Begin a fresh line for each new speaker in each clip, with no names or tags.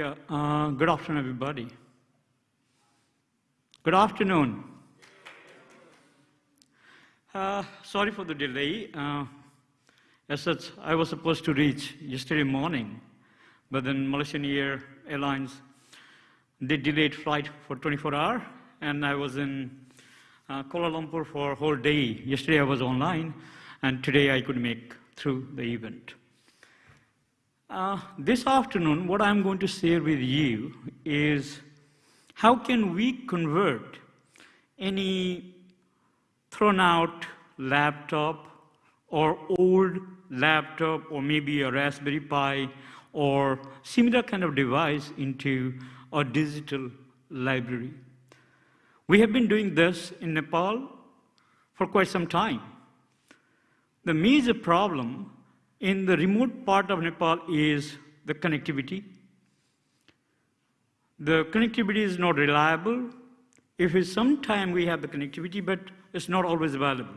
Yeah, uh, good afternoon, everybody. Good afternoon. Uh, sorry for the delay. Uh, as such, I was supposed to reach yesterday morning, but then Malaysian Air Airlines, they delayed flight for 24 hours, and I was in uh, Kuala Lumpur for a whole day. Yesterday I was online, and today I could make through the event. Uh, this afternoon, what I'm going to share with you is how can we convert any thrown out laptop or old laptop or maybe a Raspberry Pi or similar kind of device into a digital library. We have been doing this in Nepal for quite some time. The major problem in the remote part of Nepal is the connectivity. The connectivity is not reliable. If it's sometime we have the connectivity, but it's not always available.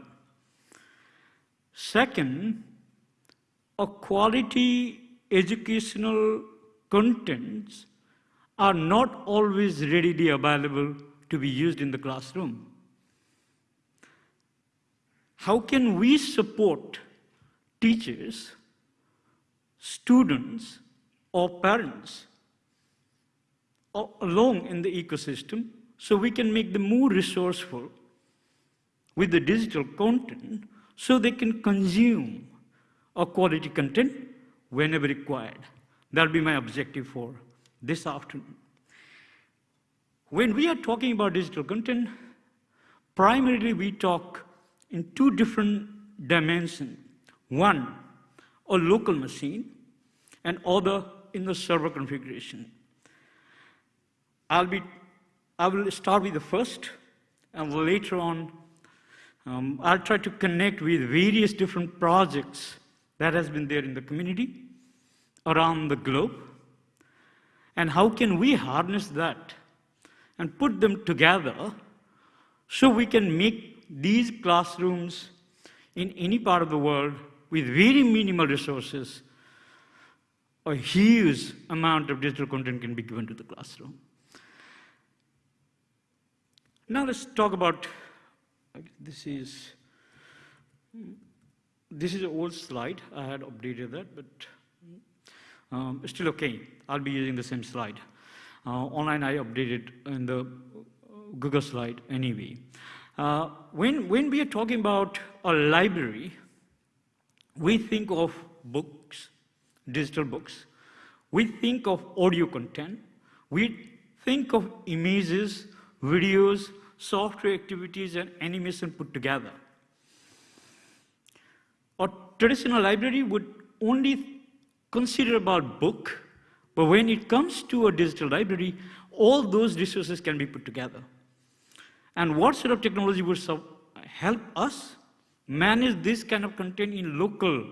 Second, a quality educational contents are not always readily available to be used in the classroom. How can we support teachers, students, or parents along in the ecosystem so we can make them more resourceful with the digital content so they can consume a quality content whenever required. That'll be my objective for this afternoon. When we are talking about digital content, primarily we talk in two different dimensions. One, a local machine, and other in the server configuration. I'll be, I will start with the first, and later on, um, I'll try to connect with various different projects that has been there in the community around the globe. And how can we harness that and put them together so we can make these classrooms in any part of the world with very minimal resources, a huge amount of digital content can be given to the classroom. Now let's talk about, this is, this is an old slide. I had updated that, but um, still okay. I'll be using the same slide. Uh, online I updated in the Google slide anyway. Uh, when, when we are talking about a library, we think of books, digital books. We think of audio content. We think of images, videos, software activities, and animation put together. A traditional library would only consider about book, but when it comes to a digital library, all those resources can be put together. And what sort of technology would help us manage this kind of content in local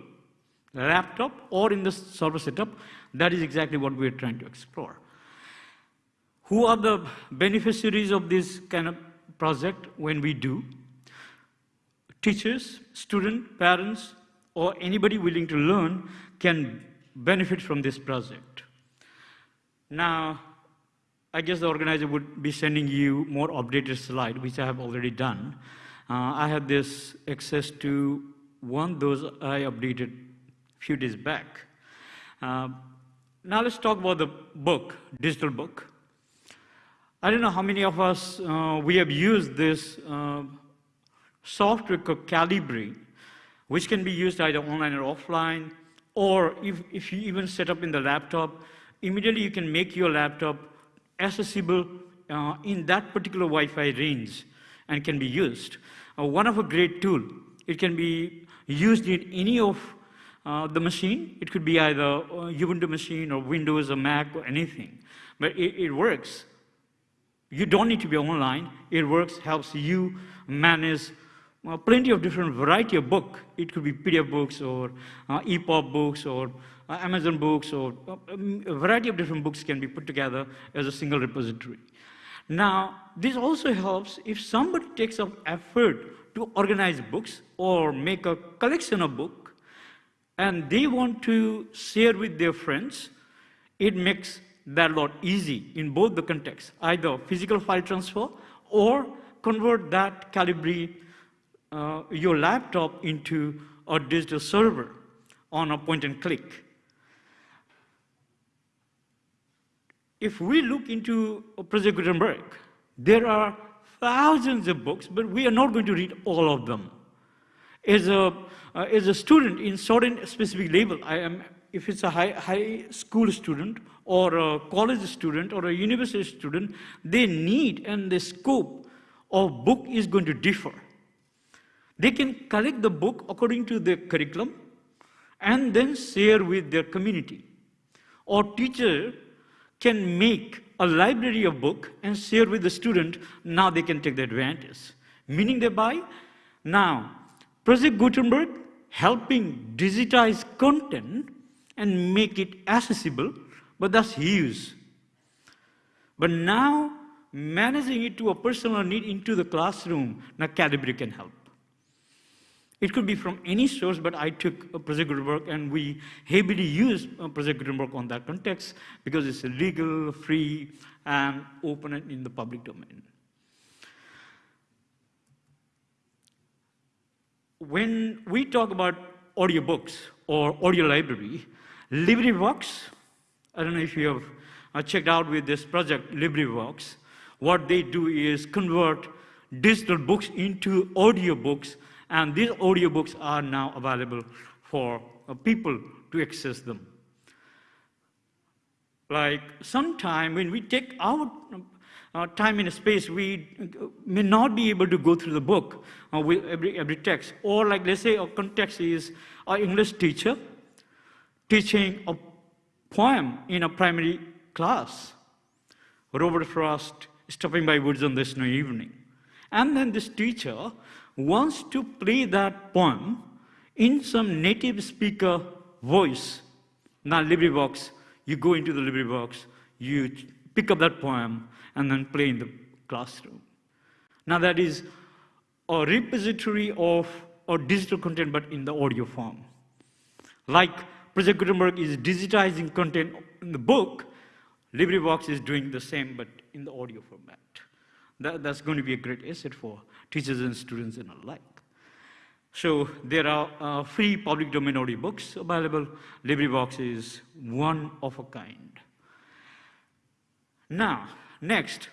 laptop or in the server setup, that is exactly what we're trying to explore. Who are the beneficiaries of this kind of project when we do? Teachers, students, parents, or anybody willing to learn can benefit from this project. Now, I guess the organizer would be sending you more updated slide, which I have already done. Uh, I had this access to one those I updated a few days back. Uh, now let's talk about the book, digital book. I don't know how many of us, uh, we have used this uh, software called Calibre, which can be used either online or offline, or if, if you even set up in the laptop, immediately you can make your laptop accessible uh, in that particular Wi-Fi range and can be used uh, one of a great tool. It can be used in any of uh, the machine. It could be either Ubuntu machine or Windows or Mac or anything. But it, it works. You don't need to be online. It works, helps you manage uh, plenty of different variety of book. It could be PDF books or uh, EPUB books or uh, Amazon books or uh, um, a variety of different books can be put together as a single repository. Now, this also helps if somebody takes some effort to organize books or make a collection of books and they want to share with their friends, it makes that lot easy in both the contexts, either physical file transfer or convert that Calibre, uh, your laptop into a digital server on a point and click. If we look into Project Gutenberg, there are thousands of books, but we are not going to read all of them. As a, uh, as a student in certain specific level, I am, if it's a high, high school student or a college student or a university student, they need and the scope of book is going to differ. They can collect the book according to their curriculum and then share with their community. Or teacher can make a library of book and share with the student, now they can take the advantage. Meaning thereby, now, Project Gutenberg helping digitize content and make it accessible, but that's huge. But now, managing it to a personal need into the classroom, now Calibre can help. It could be from any source, but I took Project Gutenberg and we heavily use uh, Project Gutenberg on that context because it's legal, free, and open in the public domain. When we talk about audiobooks or audio library, LibriVox, I don't know if you have uh, checked out with this project, LibriVox, what they do is convert digital books into audiobooks and these audiobooks are now available for uh, people to access them. Like sometime when we take our uh, time and space, we uh, may not be able to go through the book uh, with every, every text. Or like let's say a context is an English teacher teaching a poem in a primary class. Robert Frost stopping by woods on the snowy evening. And then this teacher wants to play that poem in some native speaker voice. Now, LibriVox, you go into the LibriVox, you pick up that poem, and then play in the classroom. Now, that is a repository of or digital content, but in the audio form. Like Project Gutenberg is digitizing content in the book, LibriVox is doing the same, but in the audio format. That, that's going to be a great asset for teachers and students and alike. So there are uh, free public domain audiobooks available. LibriVox is one of a kind. Now, next,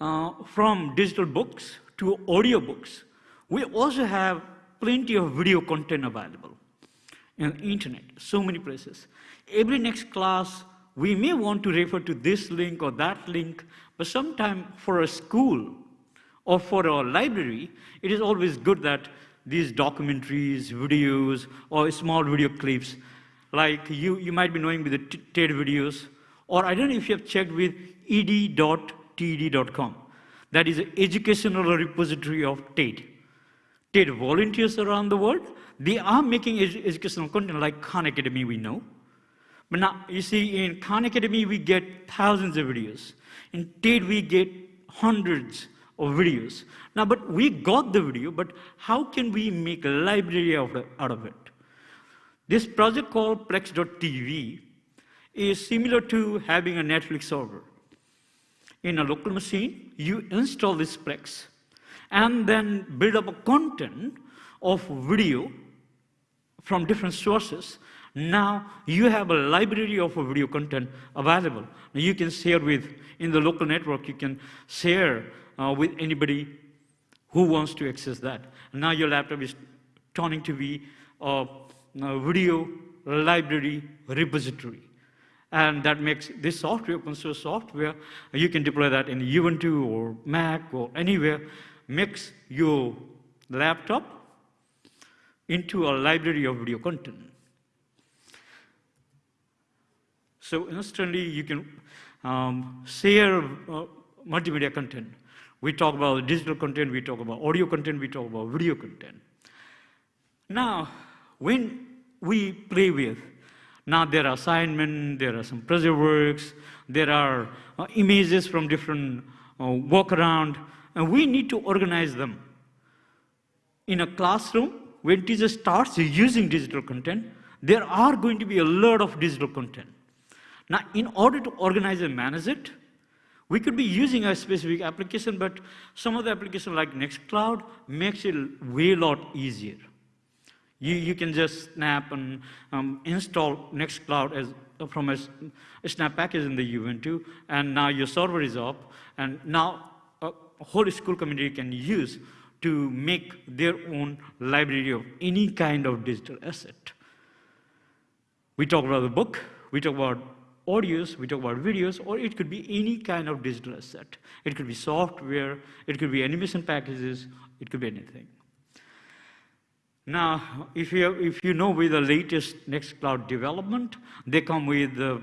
uh, from digital books to audiobooks, we also have plenty of video content available in the internet, so many places. Every next class, we may want to refer to this link or that link, but sometime for a school, or for a library, it is always good that these documentaries, videos, or small video clips, like you, you might be knowing with the TED videos, or I don't know if you have checked with ed.ted.com. That is an educational repository of TED. TED volunteers around the world, they are making ed educational content like Khan Academy we know. But now, you see, in Khan Academy, we get thousands of videos. In TED, we get hundreds of videos. Now, but we got the video, but how can we make a library out of it? This project called Plex.tv is similar to having a Netflix server. In a local machine, you install this Plex and then build up a content of video from different sources. Now you have a library of video content available. You can share with, in the local network, you can share uh, with anybody who wants to access that. Now your laptop is turning to be a, a video library repository. And that makes this software, open source software, you can deploy that in Ubuntu or Mac or anywhere, makes your laptop into a library of video content. So instantly you can um, share uh, multimedia content we talk about digital content, we talk about audio content, we talk about video content. Now, when we play with, now there are assignments, there are some project works, there are uh, images from different uh, walk around, and we need to organize them. In a classroom, when teacher starts using digital content, there are going to be a lot of digital content. Now, in order to organize and manage it, we could be using a specific application, but some of the application like Nextcloud makes it way lot easier. You, you can just snap and um, install Nextcloud as, from a, a, snap package in the Ubuntu, and now your server is up, and now a whole school community can use to make their own library of any kind of digital asset. We talk about the book, we talk about audios, we talk about videos, or it could be any kind of digital asset. It could be software, it could be animation packages, it could be anything. Now, if you, if you know with the latest Nextcloud development, they come with the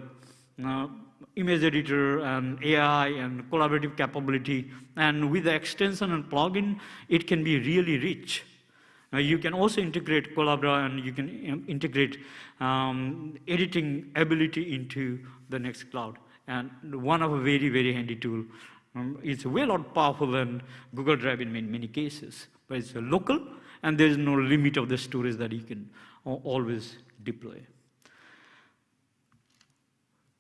uh, image editor and AI and collaborative capability. And with the extension and plugin, it can be really rich. Now you can also integrate Collabora and you can um, integrate um, editing ability into the Nextcloud. And one of a very, very handy tool. Um, it's way lot powerful than Google Drive in many, many cases. But it's local, and there's no limit of the storage that you can always deploy.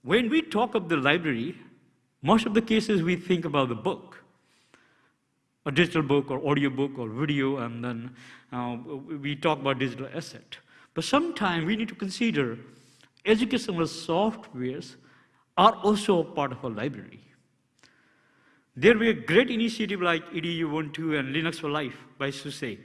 When we talk of the library, most of the cases we think about the book, a digital book or audio book or video, and then uh, we talk about digital asset. But sometimes we need to consider educational softwares are also a part of a library. There were great initiatives like Edubuntu and Linux for Life by SUSE,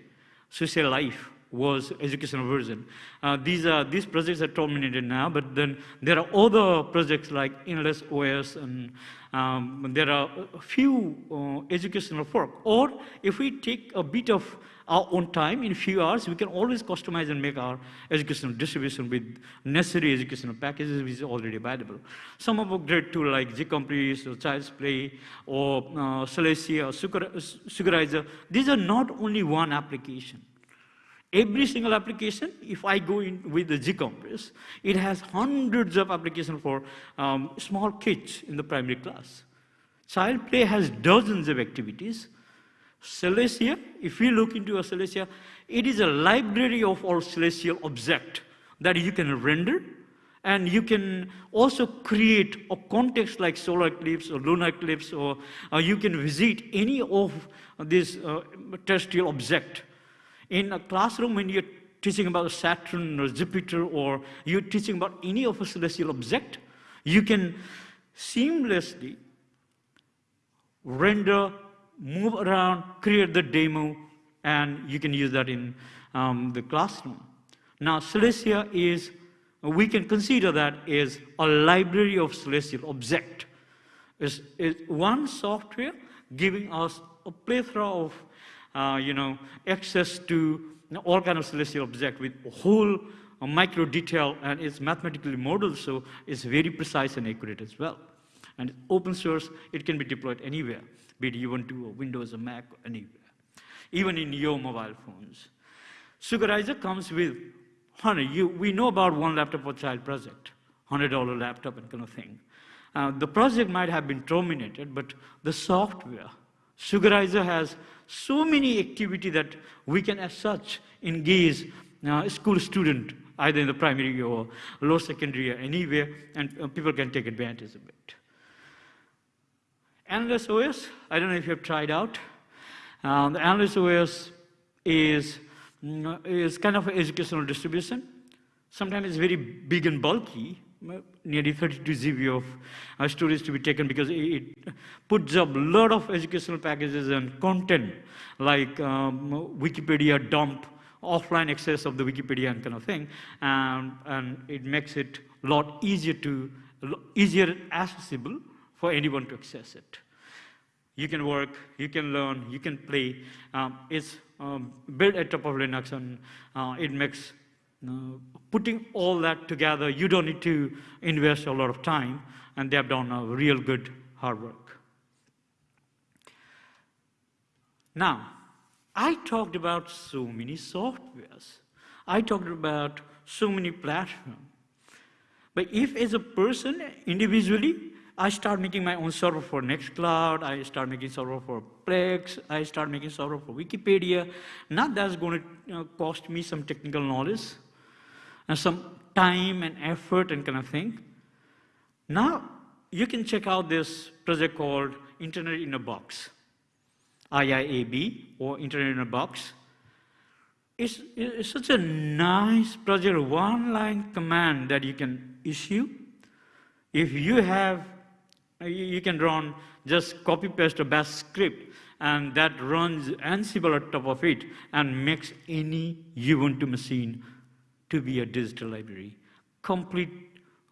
SUSE Life, was educational version. Uh, these, are, these projects are terminated now, but then there are other projects like Endless OS, and um, there are a few uh, educational work. Or if we take a bit of our own time, in a few hours, we can always customize and make our educational distribution with necessary educational packages which is already available. Some of our great tools like GCompris or Child's Play or uh, Celestia or Sugarizer, these are not only one application. Every single application, if I go in with the GCompris, it has hundreds of applications for um, small kids in the primary class. Child play has dozens of activities. Celestia, if we look into a Celestia, it is a library of all celestial objects that you can render and you can also create a context like solar eclipse or lunar eclipse or uh, you can visit any of these uh, terrestrial objects in a classroom, when you're teaching about Saturn or Jupiter, or you're teaching about any of a celestial object, you can seamlessly render, move around, create the demo, and you can use that in um, the classroom. Now, Celestia is, we can consider that as a library of celestial object. It's, it's one software giving us a plethora of uh, you know, access to all kind of celestial object with whole uh, micro detail and it's mathematically modeled, so it's very precise and accurate as well. And open source, it can be deployed anywhere, be it Ubuntu or Windows or Mac or anywhere, even in your mobile phones. Sugarizer comes with, honey, you, we know about one laptop for child project, $100 laptop and kind of thing. Uh, the project might have been terminated, but the software, Sugarizer has so many activity that we can as such engage uh, school student either in the primary or lower secondary or anywhere and uh, people can take advantage of it. Endless OS, I don't know if you have tried out. Um, the Endless OS is, mm, is kind of an educational distribution. Sometimes it's very big and bulky, nearly 32 GB of uh, storage to be taken because it, puts up a lot of educational packages and content like um, Wikipedia dump, offline access of the Wikipedia and kind of thing, and, and it makes it a lot easier to, easier accessible for anyone to access it. You can work, you can learn, you can play. Um, it's um, built at top of Linux and uh, it makes uh, putting all that together, you don't need to invest a lot of time, and they have done a real good hard work. Now, I talked about so many softwares. I talked about so many platforms. But if as a person, individually, I start making my own server for Nextcloud, I start making server for Plex, I start making server for Wikipedia, now that's going to you know, cost me some technical knowledge and some time and effort and kind of thing. Now, you can check out this project called Internet in a Box, IIAB, or Internet in a Box. It's, it's such a nice project, one-line command that you can issue. If you have, uh, you can run just copy-paste a bash script, and that runs Ansible on top of it and makes any Ubuntu machine to be a digital library, complete,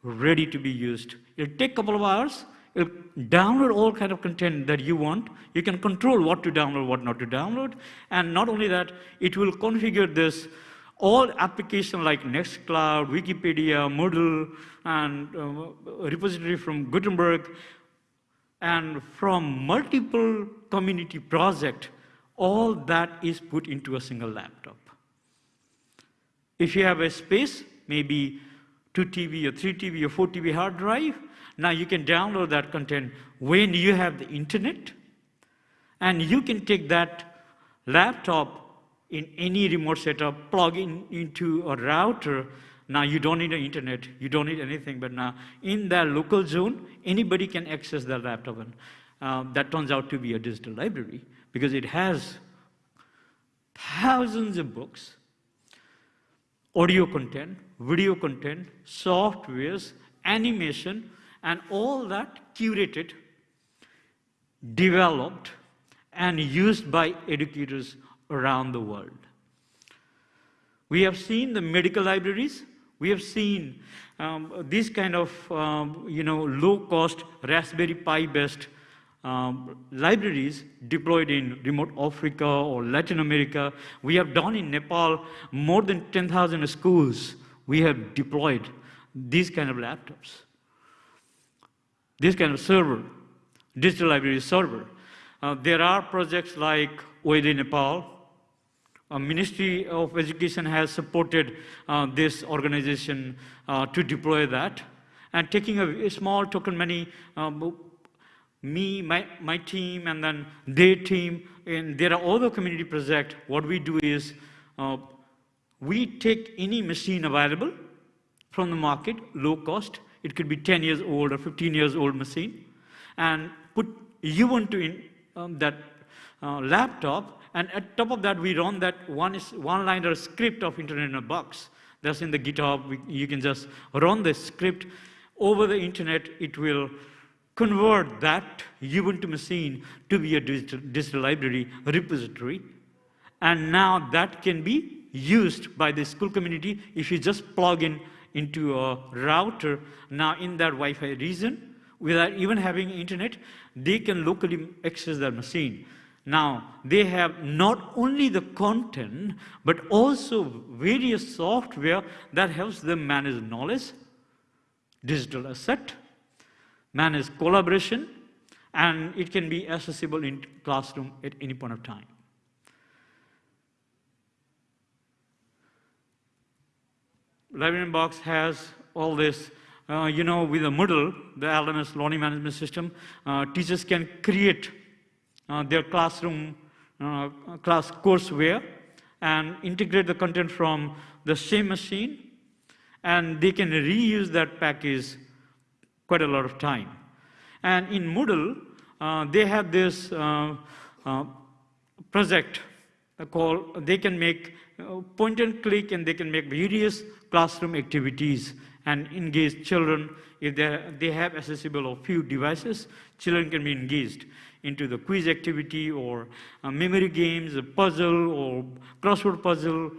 ready to be used. It'll take a couple of hours, It'll download all kind of content that you want. You can control what to download, what not to download. And not only that, it will configure this all application like Nextcloud, Wikipedia, Moodle, and uh, repository from Gutenberg, and from multiple community project, all that is put into a single laptop. If you have a space, maybe 2 TB or 3 TB or 4 TB hard drive, now you can download that content when you have the internet, and you can take that laptop in any remote setup, plug in into a router. Now you don't need an internet, you don't need anything, but now in that local zone, anybody can access that laptop. And uh, that turns out to be a digital library because it has thousands of books, audio content, video content, softwares, animation, and all that curated, developed, and used by educators around the world. We have seen the medical libraries. We have seen um, these kind of, um, you know, low-cost Raspberry Pi-based um, libraries deployed in remote Africa or Latin America. We have done in Nepal more than 10,000 schools. We have deployed these kind of laptops this kind of server, digital library server. Uh, there are projects like OLE Nepal. Ministry of Education has supported uh, this organization uh, to deploy that. And taking a, a small token money, um, me, my, my team, and then their team, and there are other community projects, what we do is uh, we take any machine available from the market, low cost, it could be 10 years old or 15 years old machine, and put Ubuntu in um, that uh, laptop, and at top of that, we run that one, one-liner script of Internet in a box. That's in the GitHub. We, you can just run the script over the internet. It will convert that Ubuntu machine to be a digital, digital library repository. And now that can be used by the school community if you just plug in into a router. Now in that Wi-Fi region, without even having internet, they can locally access their machine. Now, they have not only the content, but also various software that helps them manage knowledge, digital asset, manage collaboration, and it can be accessible in classroom at any point of time. Librarian Box has all this, uh, you know, with the Moodle, the LMS learning management system, uh, teachers can create uh, their classroom uh, class courseware and integrate the content from the same machine, and they can reuse that package quite a lot of time. And in Moodle, uh, they have this uh, uh project uh, called, they can make uh, point and click and they can make various classroom activities and engage children. If they have accessible a few devices, children can be engaged into the quiz activity or memory games, a puzzle or crossword puzzle.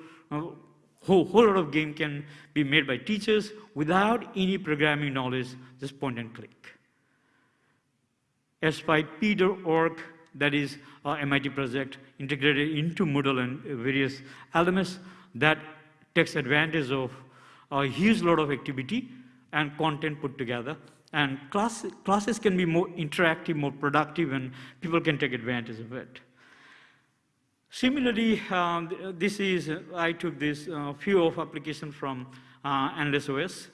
Whole, whole lot of game can be made by teachers without any programming knowledge, just point and click. H5P.org, that is uh, our MIT project, integrated into Moodle and various LMS that takes advantage of a huge lot of activity and content put together. And class, classes can be more interactive, more productive, and people can take advantage of it. Similarly, um, this is, I took this uh, few of application from uh, OS.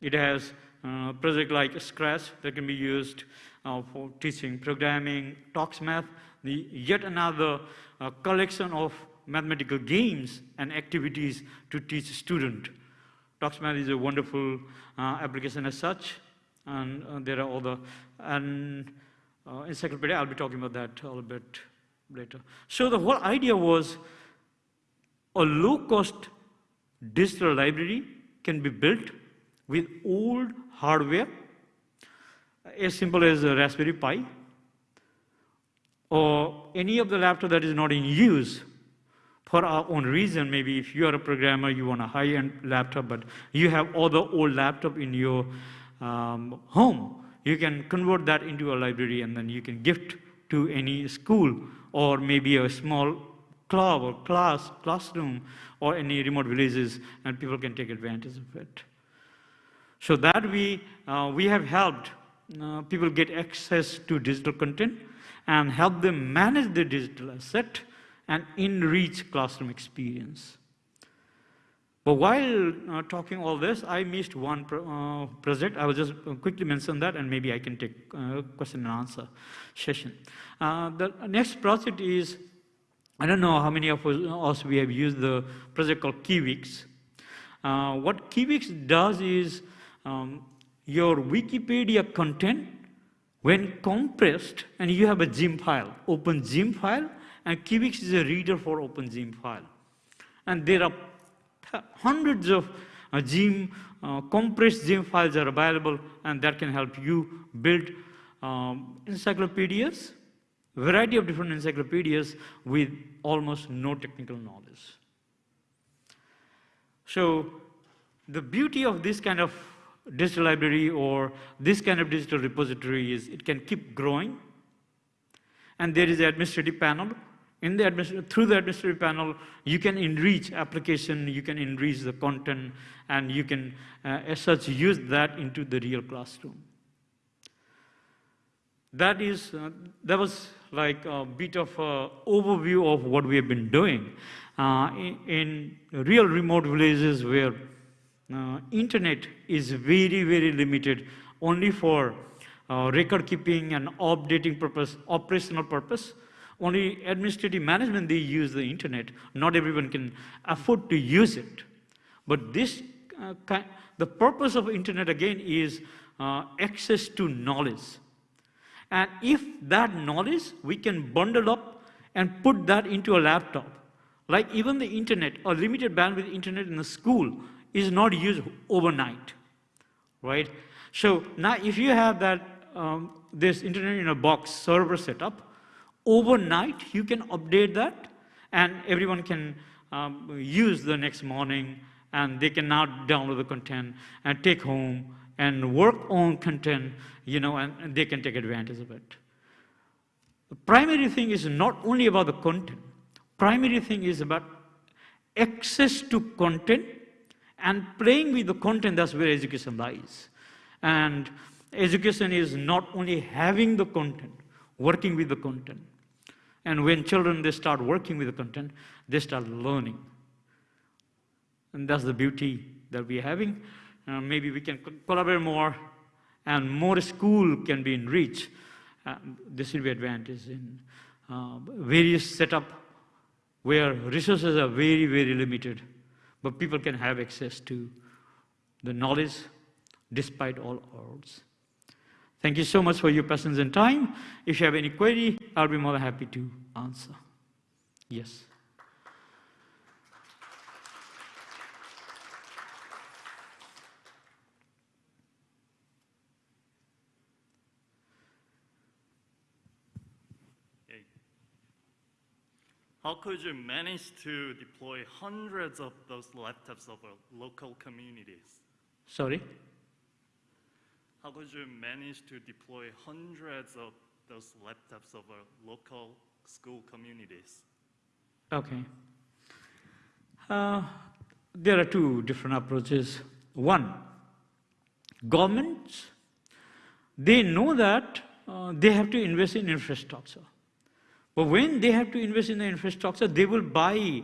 It has uh, project like Scratch that can be used uh, for teaching programming, TuxMath, the, yet another uh, collection of mathematical games and activities to teach student. TuxMath is a wonderful uh, application as such. and uh, there are other, the, and encyclopedia, I'll be talking about that a little bit later. So the whole idea was a low-cost digital library can be built with old hardware, as simple as a Raspberry Pi, or any of the laptop that is not in use for our own reason. Maybe if you are a programmer, you want a high-end laptop, but you have other old laptop in your um, home. You can convert that into a library and then you can gift to any school or maybe a small club or class, classroom or any remote villages and people can take advantage of it. So that we, uh, we have helped uh, people get access to digital content and help them manage their digital asset and enrich classroom experience. But while uh, talking all this, I missed one uh, project. I will just quickly mention that and maybe I can take uh, question and answer session. Uh, the next project is, I don't know how many of us we have used the project called Kiwix. Uh, what Kiwix does is um, your Wikipedia content when compressed and you have a zip file, OpenZIM file, and KeyWix is a reader for OpenZIM file. And there are hundreds of uh, zip, uh, compressed zip files are available and that can help you build um, encyclopedias, variety of different encyclopedias with almost no technical knowledge. So the beauty of this kind of digital library or this kind of digital repository is it can keep growing. And there is an administrative panel. In the through the administrative panel, you can enrich application, you can enrich the content, and you can, uh, as such, use that into the real classroom. That is, uh, that was like a bit of an overview of what we have been doing. Uh, in, in real remote villages where uh, internet is very, very limited only for uh, record keeping and updating purpose, operational purpose. Only administrative management, they use the internet. Not everyone can afford to use it. But this, uh, the purpose of internet again is uh, access to knowledge. And if that knowledge, we can bundle up and put that into a laptop. Like even the internet, a limited bandwidth internet in the school is not used overnight, right? So now if you have that, um, this internet in a box server setup, overnight you can update that and everyone can um, use the next morning and they can now download the content and take home and work on content, you know, and, and they can take advantage of it. The primary thing is not only about the content. Primary thing is about access to content and playing with the content, that's where education lies. And education is not only having the content, working with the content. And when children, they start working with the content, they start learning. And that's the beauty that we're having. Uh, maybe we can co collaborate more and more school can be enriched. Uh, this will be advantage in uh, various setup where resources are very, very limited but people can have access to the knowledge despite all odds. Thank you so much for your patience and time. If you have any query, I'll be more than happy to answer. Yes.
How could you manage to deploy hundreds of those laptops over local communities?
Sorry?
How could you manage to deploy hundreds of those laptops over local school communities?
Okay. Uh, there are two different approaches. One, governments, they know that uh, they have to invest in infrastructure. But when they have to invest in the infrastructure, they will buy,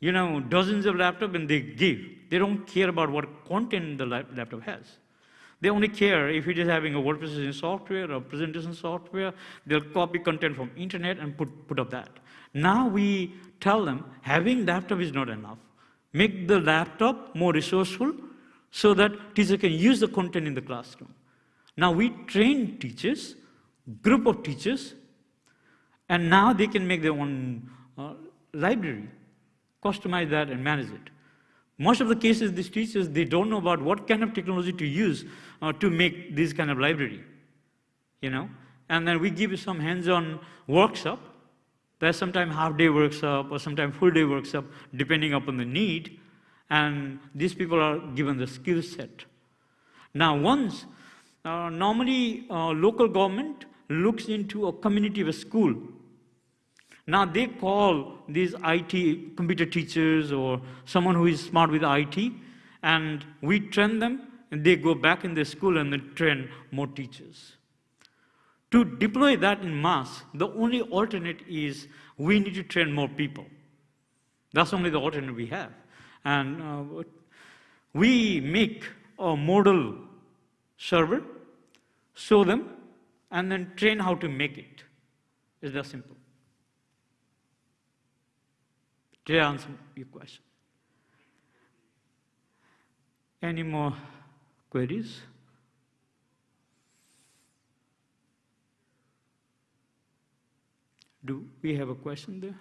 you know, dozens of laptops and they give. They don't care about what content the laptop has. They only care if it is having a word processing software or presentation software. They'll copy content from internet and put, put up that. Now we tell them having laptop is not enough. Make the laptop more resourceful so that teacher can use the content in the classroom. Now we train teachers, group of teachers, and now they can make their own uh, library, customize that and manage it. Most of the cases, these teachers, they don't know about what kind of technology to use uh, to make this kind of library, you know. And then we give some hands-on workshop. There's sometimes half-day workshop or sometimes full-day workshop, depending upon the need. And these people are given the skill set. Now, once, uh, normally uh, local government looks into a community of a school. Now they call these IT computer teachers or someone who is smart with IT, and we train them, and they go back in the school and they train more teachers. To deploy that in mass, the only alternate is we need to train more people. That's only the alternate we have. And uh, we make a model server, show them, and then train how to make it. It's that simple. Did I answer your question? Any more queries? Do we have a question there?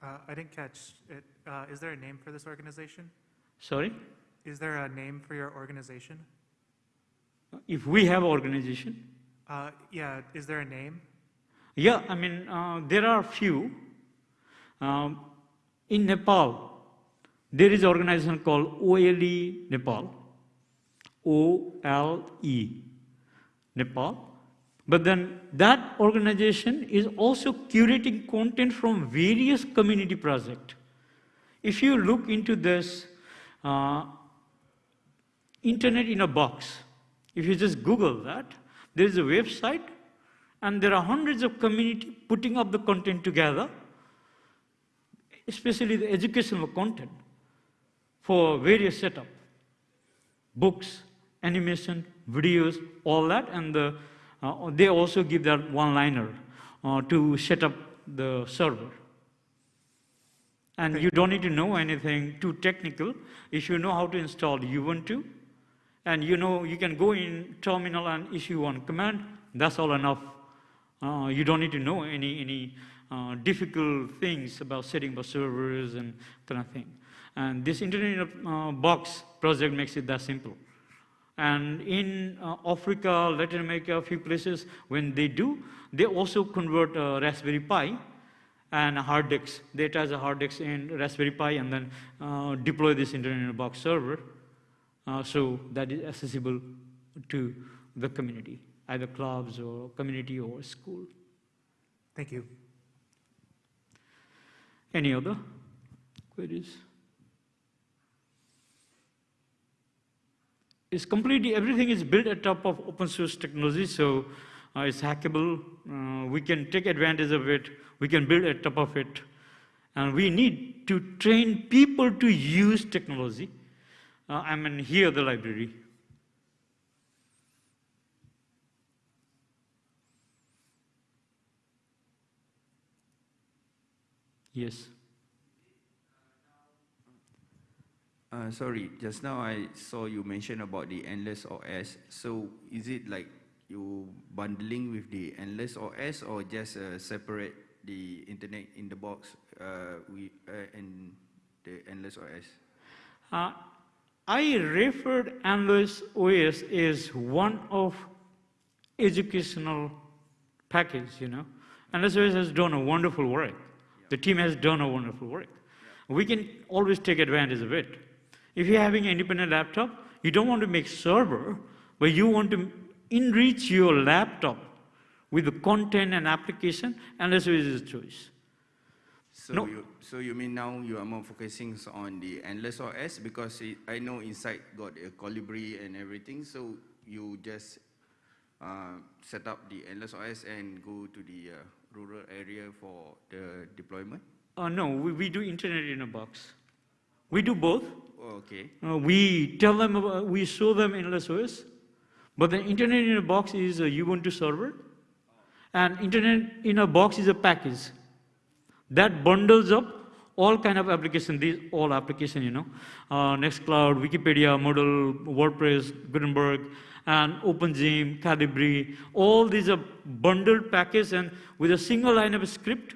Uh, I didn't catch it. Uh, Is there a name for this organization?
Sorry?
Is there a name for your organization?
If we have organization,
Uh, Yeah, is there a name?
yeah, I mean, uh, there are few. Um, in Nepal, there is an organization called OLE Nepal, O-L-E, Nepal. But then that organization is also curating content from various community projects. If you look into this uh, internet in a box, if you just Google that, there is a website and there are hundreds of community putting up the content together, especially the educational content for various setup, books, animation, videos, all that, and the, uh, they also give that one-liner uh, to set up the server. And you don't need to know anything too technical. If you know how to install Ubuntu, and you know you can go in terminal and issue one command, that's all enough. Uh, you don't need to know any, any uh, difficult things about setting up servers and kind of thing. And this Internet in uh, Box project makes it that simple. And in uh, Africa, Latin America, a few places, when they do, they also convert uh, Raspberry Pi and hard disk. They attach a hard disk in Raspberry Pi and then uh, deploy this Internet in Box server so that is accessible to the community, either clubs or community or school.
Thank you.
Any other queries? It's completely, everything is built at top of open source technology, so uh, it's hackable. Uh, we can take advantage of it. We can build at top of it. And we need to train people to use technology. Uh, I mean, here the library. Yes.
Uh, sorry, just now I saw you mention about the Endless OS. So is it like you bundling with the Endless OS or just uh, separate the internet in the box uh, we, uh, and the Endless OS?
Uh, I referred Endless OS as one of educational package, you know. Endless OS has done a wonderful work. The team has done a wonderful work. We can always take advantage of it. If you're having an independent laptop, you don't want to make server, but you want to enrich your laptop with the content and application, Endless OS is a choice.
So
No.
you, so you mean now you are more focusing on the Endless OS because it, I know inside got a Colibri and everything. So you just uh, set up the Endless OS and go to the uh, rural area for the deployment.
Uh, no, we, we do internet in a box. We do both.
Oh, okay.
Uh, we tell them, about, we show them Endless OS, but the internet in a box is a Ubuntu server, and internet in a box is a package that bundles up all kind of application, these all application, you know, uh, Nextcloud, Wikipedia, Moodle, WordPress, Gutenberg, and OpenGym, Calibri, all these are bundled package and with a single line of script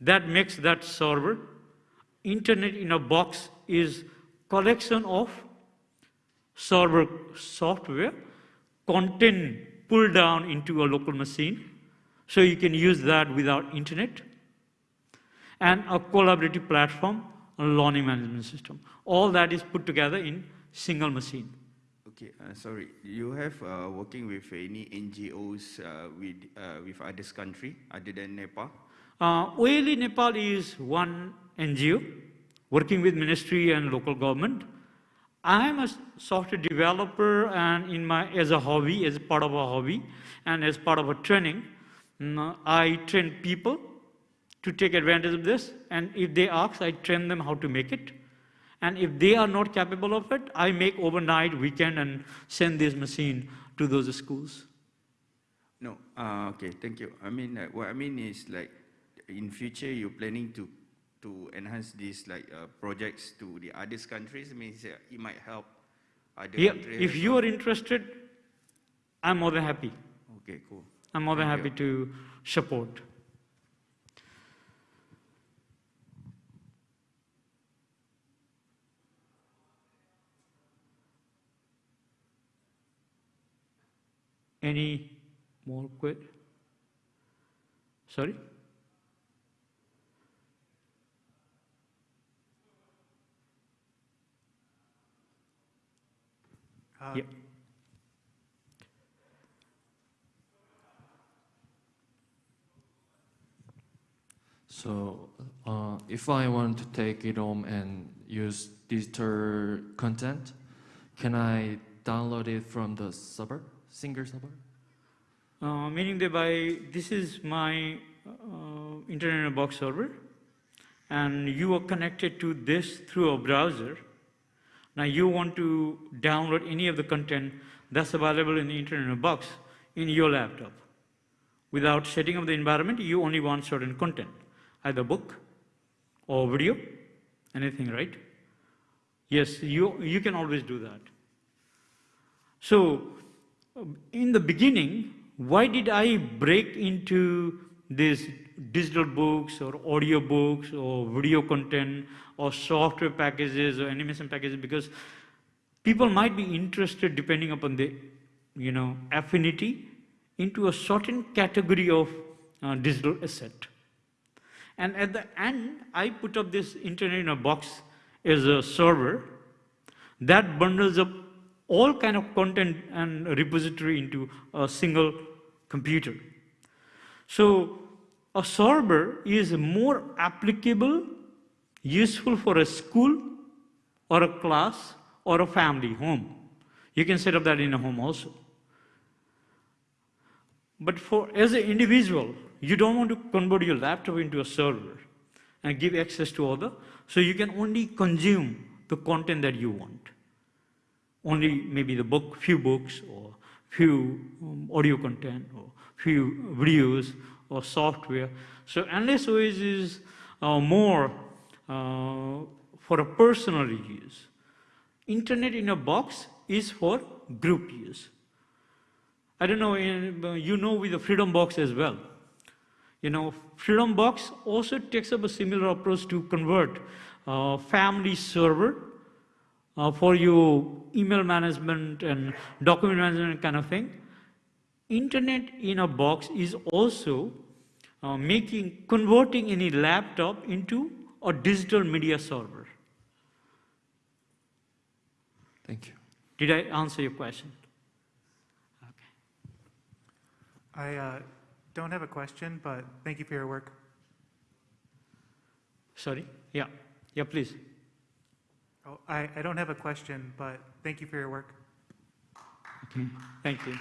that makes that server. Internet in a box is collection of server software, content pulled down into a local machine, so you can use that without internet, and a collaborative platform, a learning management system. All that is put together in single machine.
Okay, uh, sorry. You have uh, working with any NGOs uh, with uh, with others country other than Nepal?
Uh, OLE Nepal is one NGO working with ministry and local government. I am a software developer and in my, as a hobby, as part of a hobby, and as part of a training, mm, I train people to take advantage of this. And if they ask, I train them how to make it. And if they are not capable of it, I make overnight, weekend, and send this machine to those schools.
No. Uh, okay, thank you. I mean, uh, what I mean is like, in future you're planning to to enhance these like uh, projects to the other countries. Means uh, it might help other
Yeah,
countries.
if you are interested, I'm more than happy.
Okay, cool.
I'm more than happy to support. Any more quit? Sorry?
Uh,
Yeah.
So, uh, if I want to take it home and use digital content, can I download it from the server, Singer server?
Uh, meaning that by this is my uh, internet in box server, and you are connected to this through a browser. Now you want to download any of the content that's available in the internet in box in your laptop. Without setting up the environment, you only want certain content, either book or video, anything, right? Yes, you, you can always do that. So, in the beginning, why did I break into these digital books or audio books or video content or software packages or animation packages? Because people might be interested, depending upon the, you know, affinity, into a certain category of uh, digital asset. And at the end, I put up this internet in a box as a server that bundles up all kind of content and repository into a single computer. So a server is more applicable, useful for a school or a class or a family home. You can set up that in a home also. But for as an individual, you don't want to convert your laptop into a server and give access to other, so you can only consume the content that you want. Only maybe the book, few books, or few um, audio content, or few videos, or software. So Endless OS is uh, more uh, for a personal use. Internet in a box is for group use. I don't know, uh, you know with the Freedom Box as well. You know, Freedom Box also takes up a similar approach to convert uh, family server uh, for you email management and document management kind of thing. Internet in a box is also uh, making, converting any laptop into a digital media server.
Thank you.
Did I answer your question?
I uh, don't have a question, but thank you for your work.
Sorry? Yeah. Yeah, please.
Oh, I, I don't have a question, but thank you for your work.
Okay. Thank you.